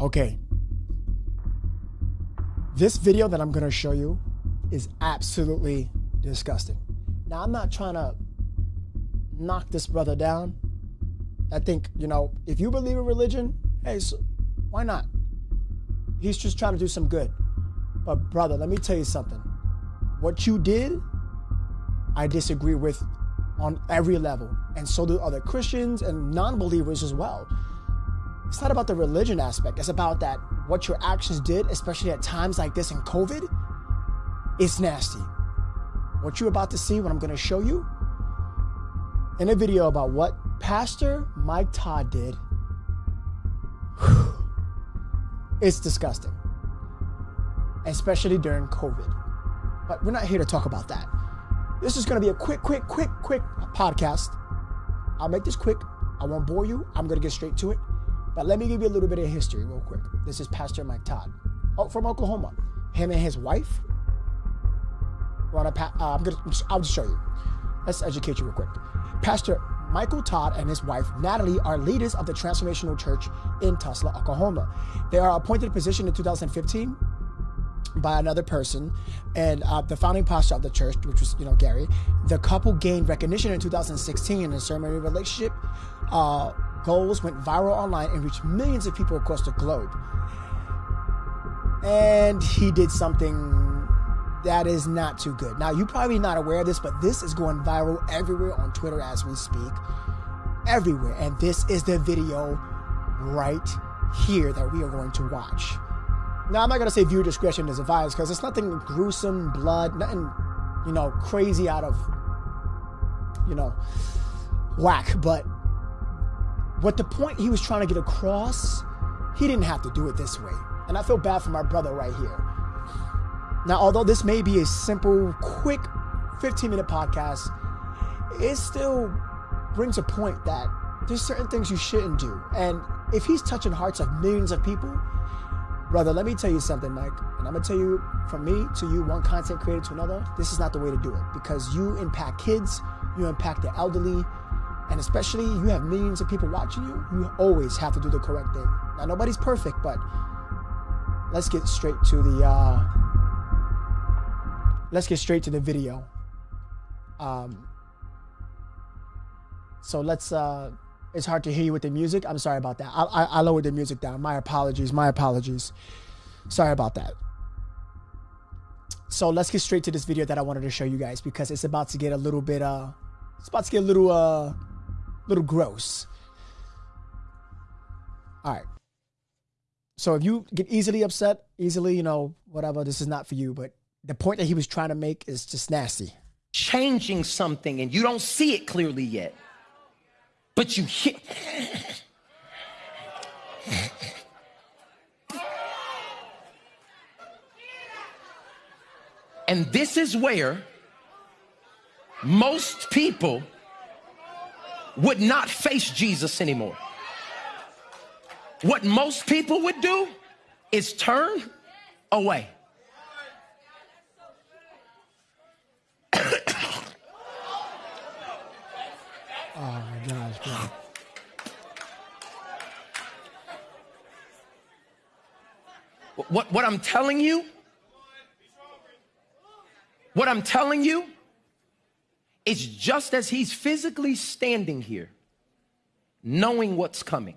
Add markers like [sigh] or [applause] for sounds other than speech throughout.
Okay. This video that I'm going to show you is absolutely disgusting. Now, I'm not trying to knock this brother down. I think, you know, if you believe in religion, hey, so why not? He's just trying to do some good. But, brother, let me tell you something. What you did, I disagree with on every level. And so do other Christians and non believers as well. It's not about the religion aspect, it's about that what your actions did, especially at times like this in COVID, it's nasty. What you're about to see, what I'm going to show you in a video about what Pastor Mike Todd did, it's disgusting, especially during COVID. But we're not here to talk about that. This is going to be a quick, quick, quick, quick podcast. I'll make this quick. I won't bore you. I'm going to get straight to it. But let me give you a little bit of history real quick. This is Pastor Mike Todd oh, from Oklahoma. Him and his wife were on a uh, I'm gonna, I'll just show you. Let's educate you real quick. Pastor Michael Todd and his wife Natalie are leaders of the Transformational Church in Tulsa, Oklahoma. They are appointed a position in 2015 by another person and uh, the founding pastor of the church which was you know gary the couple gained recognition in 2016 in a ceremony relationship uh, goals went viral online and reached millions of people across the globe. And he did something that is not too good. Now, you're probably not aware of this, but this is going viral everywhere on Twitter as we speak. Everywhere. And this is the video right here that we are going to watch. Now, I'm not going to say viewer discretion is advised because it's nothing gruesome, blood, nothing, you know, crazy out of, you know, whack. But what the point he was trying to get across, he didn't have to do it this way. And I feel bad for my brother right here. Now, although this may be a simple, quick 15 minute podcast, it still brings a point that there's certain things you shouldn't do. And if he's touching hearts of millions of people, brother, let me tell you something, Mike. And I'm gonna tell you from me to you, one content creator to another, this is not the way to do it because you impact kids, you impact the elderly, and especially you have millions of people watching you, you always have to do the correct thing. Now nobody's perfect, but let's get straight to the uh let's get straight to the video. Um so let's uh it's hard to hear you with the music. I'm sorry about that. I, I, I lowered the music down. My apologies. My apologies. Sorry about that. So let's get straight to this video that I wanted to show you guys because it's about to get a little bit uh it's about to get a little uh little gross. All right. So if you get easily upset, easily, you know, whatever, this is not for you. But the point that he was trying to make is just nasty. Changing something and you don't see it clearly yet, but you hit. [laughs] and this is where most people would not face Jesus anymore. What most people would do is turn away. [coughs] oh my gosh, bro. What, what I'm telling you, what I'm telling you it's just as he's physically standing here, knowing what's coming.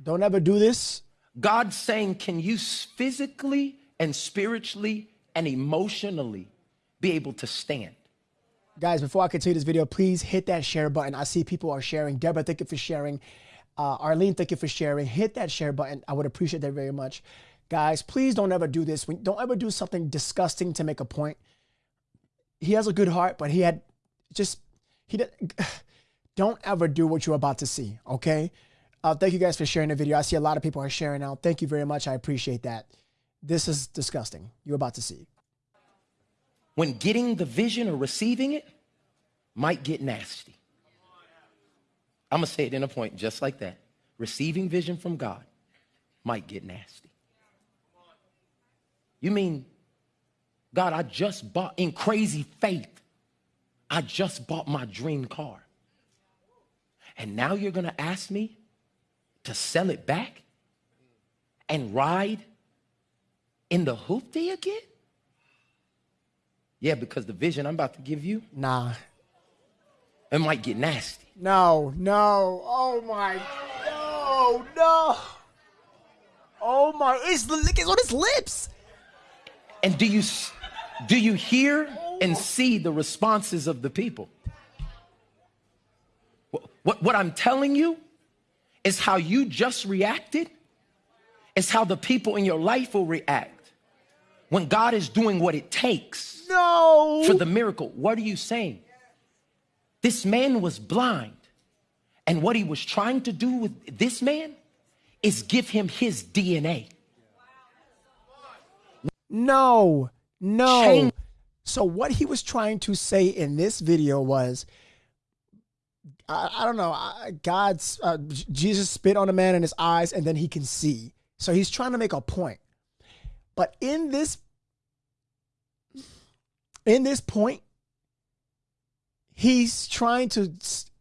Don't ever do this. God's saying, Can you physically and spiritually and emotionally be able to stand? Guys, before I continue this video, please hit that share button. I see people are sharing. Deborah, thank you for sharing. Uh, Arlene, thank you for sharing. Hit that share button. I would appreciate that very much. Guys, please don't ever do this. Don't ever do something disgusting to make a point. He has a good heart, but he had just he [sighs] don't ever do what you're about to see. Okay. Uh, thank you guys for sharing the video. I see a lot of people are sharing now. Thank you very much. I appreciate that. This is disgusting. You're about to see. When getting the vision or receiving it might get nasty. I'm going to say it in a point just like that. Receiving vision from God might get nasty. You mean, God, I just bought in crazy faith. I just bought my dream car. And now you're going to ask me to sell it back and ride in the hoopty again? Yeah, because the vision I'm about to give you, Nah. it might get nasty. No, no. Oh my. No, no. Oh my. It's it's on his lips. And do you s- do you hear and see the responses of the people? What, what, I'm telling you is how you just reacted is how the people in your life will react when God is doing what it takes No. for the miracle. What are you saying? This man was blind. And what he was trying to do with this man is give him his DNA. No, no. Change- So what he was trying to say in this video was, I, I don't know, God's uh, Jesus spit on a man in his eyes, and then he can see. So he's trying to make a point. But in this, in this point, he's trying to.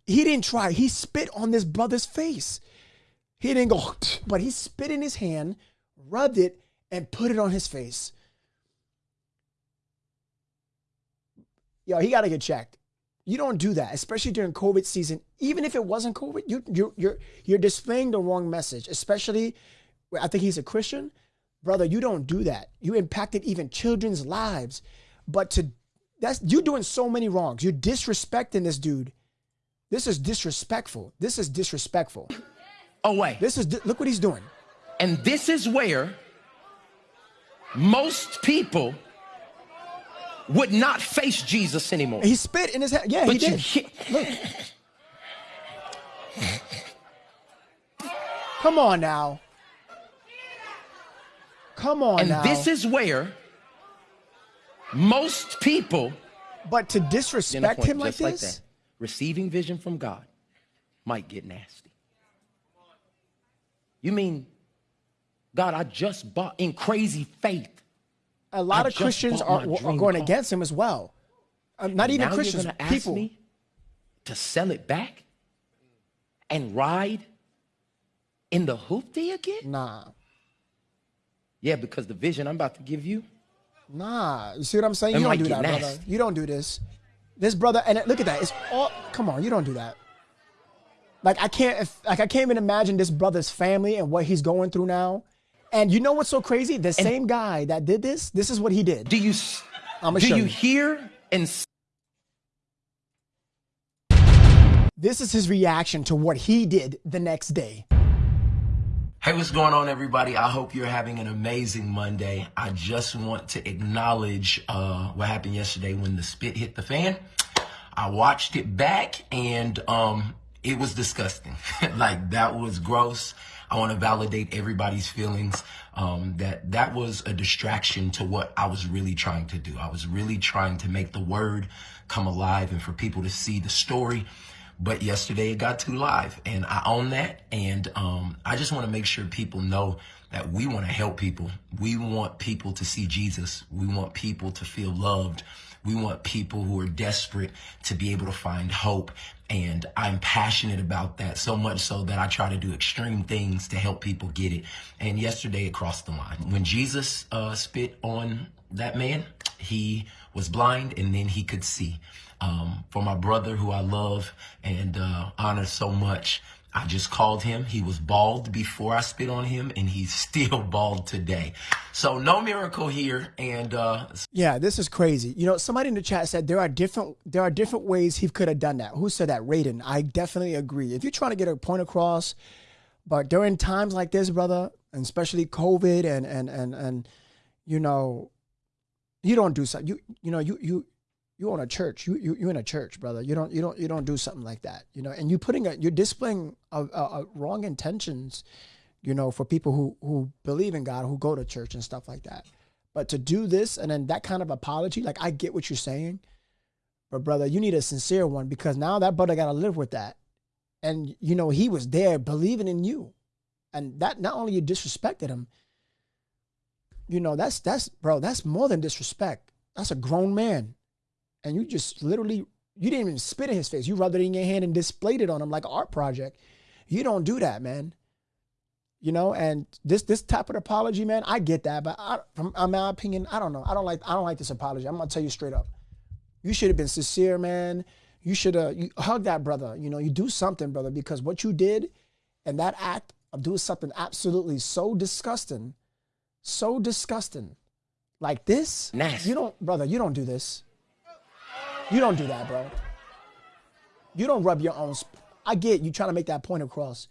He didn't try. He spit on this brother's face. He didn't go, [sniffs] but he spit in his hand, rubbed it, and put it on his face. Yo, he got to get checked. You don't do that, especially during COVID season. Even if it wasn't COVID, you you you're you're displaying the wrong message. Especially, I think he's a Christian, brother. You don't do that. You impacted even children's lives, but to that's you're doing so many wrongs. You're disrespecting this dude. This is disrespectful. This is disrespectful. Oh, Away. This is look what he's doing. And this is where most people would not face Jesus anymore. He spit in his head. Yeah, he But you did. he- Look. Come on now. Come on and now. this is where most people but to disrespect him like just like this, that, receiving vision from God might get nasty. You mean, God, I just bought in crazy faith. A lot I of Christians are, are going car. against him as well. Uh, not even now Christians, You're gonna ask people. me to sell it back and ride in the hoopty again? Nah, Yeah, because the vision I'm about to give you, nah. You see what I'm saying? You don't do that, brother. You don't do this. This brother, and look at that. It's all. Come on, you don't do that. Like I can't, if, like I can't even imagine this brother's family and what he's going through now. And you know what's so crazy? The same guy that did this, this is what he did. do you I'ma do you you. hear and This is his reaction to what he did the next day. Hey, what's going on, everybody? I hope you're having an amazing Monday. I just want to acknowledge uh, what happened yesterday when the spit hit the fan. I watched it back and um, it was disgusting. [laughs] like that was gross. I want to validate everybody's feelings. Um, that that was a distraction to what I was really trying to do. I was really trying to make the word come alive and for people to see the story but yesterday it got too live and I own that. And um, I just want to make sure people know that we want to help people. We want people to see Jesus. We want people to feel loved. We want people who are desperate to be able to find hope. And I'm passionate about that so much so that I try to do extreme things to help people get it. And yesterday it crossed the line. When Jesus uh, spit on that man, he was blind and then he could see. Um, for my brother who I love and uh, honor so much, I just called him. He was bald before I spit on him, and he's [laughs] still bald today. So no miracle here. And uh, Yeah, this is crazy. You know, somebody in the chat said there are different there are different ways he could have done that. Who said that? Raiden. I definitely agree. If you're trying to get a point across, but during times like this, brother, and especially COVID and and and and you know, you don't do something. You you know you you you own a church. You you you in a church, brother. You don't you don't you don't do something like that. You know, and you putting a you're displaying a, a, a wrong intentions. You know, for people who who believe in God, who go to church and stuff like that. But to do this and then that kind of apology, like I get what you're saying, but brother, you need a sincere one because now that brother got to live with that. And you know, he was there believing in you. And that not only you disrespected him, you know, that's that's bro, that's more than disrespect. That's a grown man. And you just literally you didn't even spit in his face. You rubbed it in your hand and displayed it on him like an art project. You don't do that, man. You know, and this this type of apology, man, I get that, but I, from my opinion, I don't know. I don't like I don't like this apology. I'm gonna tell you straight up. You should have been sincere, man. You should have you hug that brother. You know, you do something, brother, because what you did and that act of doing something absolutely so disgusting, so disgusting, like this. Nasty. You don't, brother. You don't do this. You don't do that, bro. You don't rub your own. Sp- I get you trying to make that point across.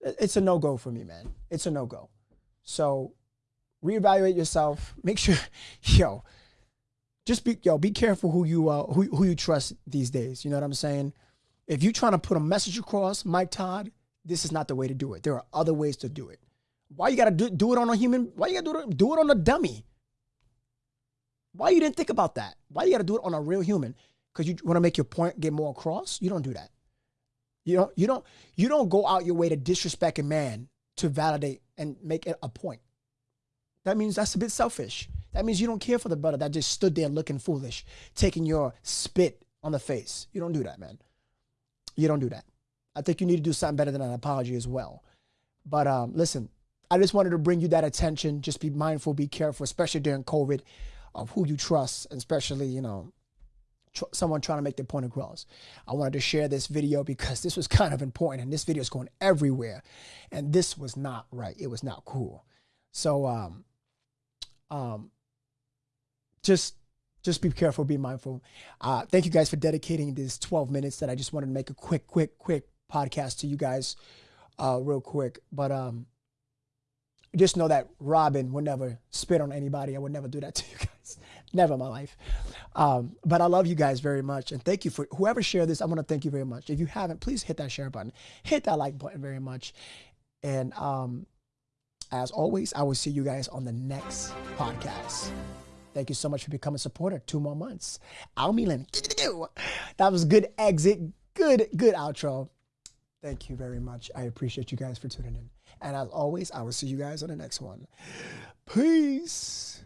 It's a no go for me, man. It's a no go. So reevaluate yourself. Make sure, [laughs] yo, just be yo, be careful who you uh who, who you trust these days. You know what I'm saying? If you're trying to put a message across, Mike Todd, this is not the way to do it. There are other ways to do it. Why you gotta do, do it on a human? Why you gotta do it, do it on a dummy? Why you didn't think about that? Why you gotta do it on a real human? Because you want to make your point get more across? You don't do that. You don't you don't you don't go out your way to disrespect a man to validate and make it a point. That means that's a bit selfish. That means you don't care for the brother that just stood there looking foolish, taking your spit on the face. You don't do that, man. You don't do that. I think you need to do something better than an apology as well. But um, listen, I just wanted to bring you that attention. Just be mindful, be careful, especially during COVID, of who you trust, especially you know tr- someone trying to make their point across. I wanted to share this video because this was [laughs] kind of important, and this video is going everywhere, and this was not right. It was not cool. So um, um, just just be careful, be mindful. Uh, thank you guys for dedicating these 12 minutes that I just wanted to make a quick, quick, quick podcast to you guys, uh, real quick. But um, just know that Robin would never spit on anybody. I would never do that to you guys. [laughs] never in my life. Um, but I love you guys very much. And thank you for whoever shared this. I want to thank you very much. If you haven't, please hit that share button, hit that like button very much. And um, as always, I will see you guys on the next podcast. Thank you so much for becoming a supporter. Two more months. Al Milan. That was good exit. Good, good outro. Thank you very much. I appreciate you guys for tuning in. And as always, I will see you guys on the next one. Peace.